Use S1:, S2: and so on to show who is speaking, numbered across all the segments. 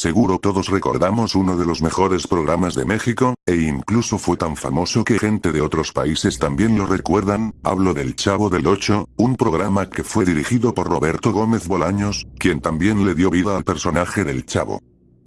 S1: Seguro todos recordamos uno de los mejores programas de México, e incluso fue tan famoso que gente de otros países también lo recuerdan, hablo del Chavo del 8, un programa que fue dirigido por Roberto Gómez Bolaños, quien también le dio vida al personaje del Chavo.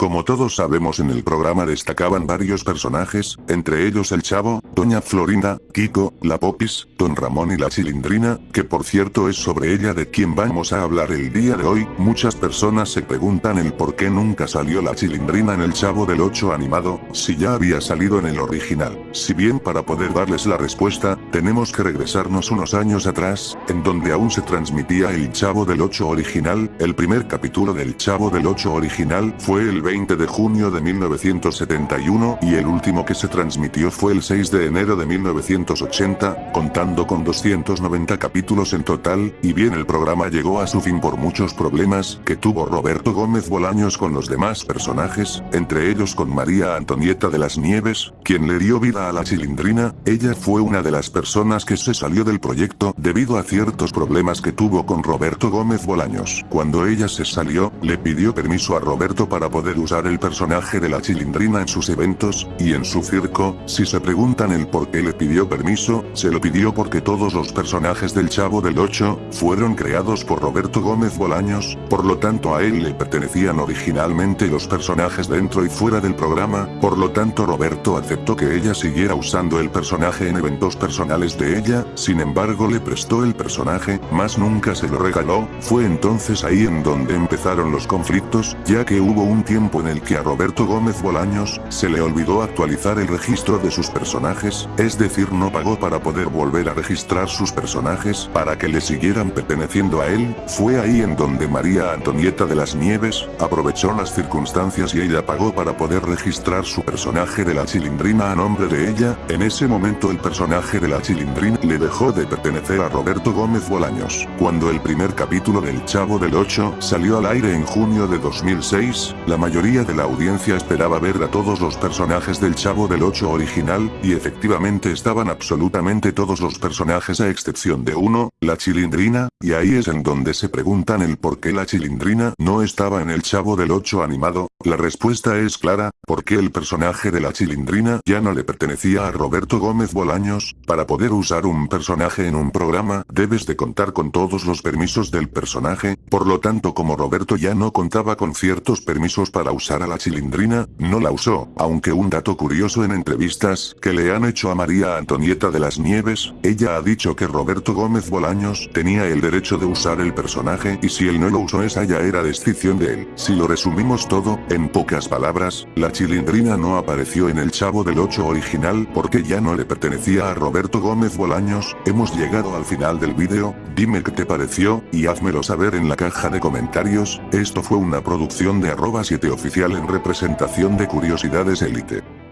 S1: Como todos sabemos en el programa destacaban varios personajes, entre ellos el Chavo, Doña Florinda, Kiko, la Popis, Don Ramón y la Chilindrina, que por cierto es sobre ella de quien vamos a hablar el día de hoy, muchas personas se preguntan el por qué nunca salió la Chilindrina en el Chavo del 8 animado, si ya había salido en el original. Si bien para poder darles la respuesta, tenemos que regresarnos unos años atrás, en donde aún se transmitía el Chavo del 8 original, el primer capítulo del Chavo del 8 original fue el 20 de junio de 1971 y el último que se transmitió fue el 6 de enero de 1980, contando con 290 capítulos en total, y bien el programa llegó a su fin por muchos problemas que tuvo Roberto Gómez Bolaños con los demás personajes, entre ellos con María Antonieta de las Nieves, quien le dio vida a la Chilindrina, ella fue una de las personas que se salió del proyecto debido a ciertos problemas que tuvo con Roberto Gómez Bolaños. Cuando ella se salió, le pidió permiso a Roberto para poder usar el personaje de la chilindrina en sus eventos, y en su circo, si se preguntan el por qué le pidió permiso, se lo pidió porque todos los personajes del Chavo del 8, fueron creados por Roberto Gómez Bolaños, por lo tanto a él le pertenecían originalmente los personajes dentro y fuera del programa, por lo tanto Roberto aceptó que ella siguiera usando el personaje en eventos personales de ella, sin embargo le prestó el personaje, más nunca se lo regaló, fue entonces ahí en donde empezaron los conflictos, ya que hubo un tiempo en el que a Roberto Gómez Bolaños, se le olvidó actualizar el registro de sus personajes, es decir no pagó para poder volver a registrar sus personajes para que le siguieran perteneciendo a él, fue ahí en donde María Antonieta de las Nieves, aprovechó las circunstancias y ella pagó para poder registrar su personaje de la chilindrina a nombre de ella, en ese momento el personaje de la chilindrina le dejó de pertenecer a Roberto Gómez Bolaños. Cuando el primer capítulo del Chavo del 8 salió al aire en junio de 2006, la mayoría mayoría de la audiencia esperaba ver a todos los personajes del Chavo del 8 original, y efectivamente estaban absolutamente todos los personajes a excepción de uno, la Chilindrina, y ahí es en donde se preguntan el por qué la Chilindrina no estaba en el Chavo del 8 animado, la respuesta es clara, porque el personaje de la Chilindrina ya no le pertenecía a Roberto Gómez Bolaños, para poder usar un personaje en un programa, debes de contar con todos los permisos del personaje, por lo tanto como Roberto ya no contaba con ciertos permisos para usar a la chilindrina, no la usó, aunque un dato curioso en entrevistas que le han hecho a María Antonieta de las Nieves, ella ha dicho que Roberto Gómez Bolaños tenía el derecho de usar el personaje y si él no lo usó esa ya era decisión de él. Si lo resumimos todo, en pocas palabras, la chilindrina no apareció en el Chavo del 8 original porque ya no le pertenecía a Roberto Gómez Bolaños, hemos llegado al final del vídeo, dime qué te pareció, y házmelo saber en la caja de comentarios, esto fue una producción de arroba 7 oficial en representación de Curiosidades Elite.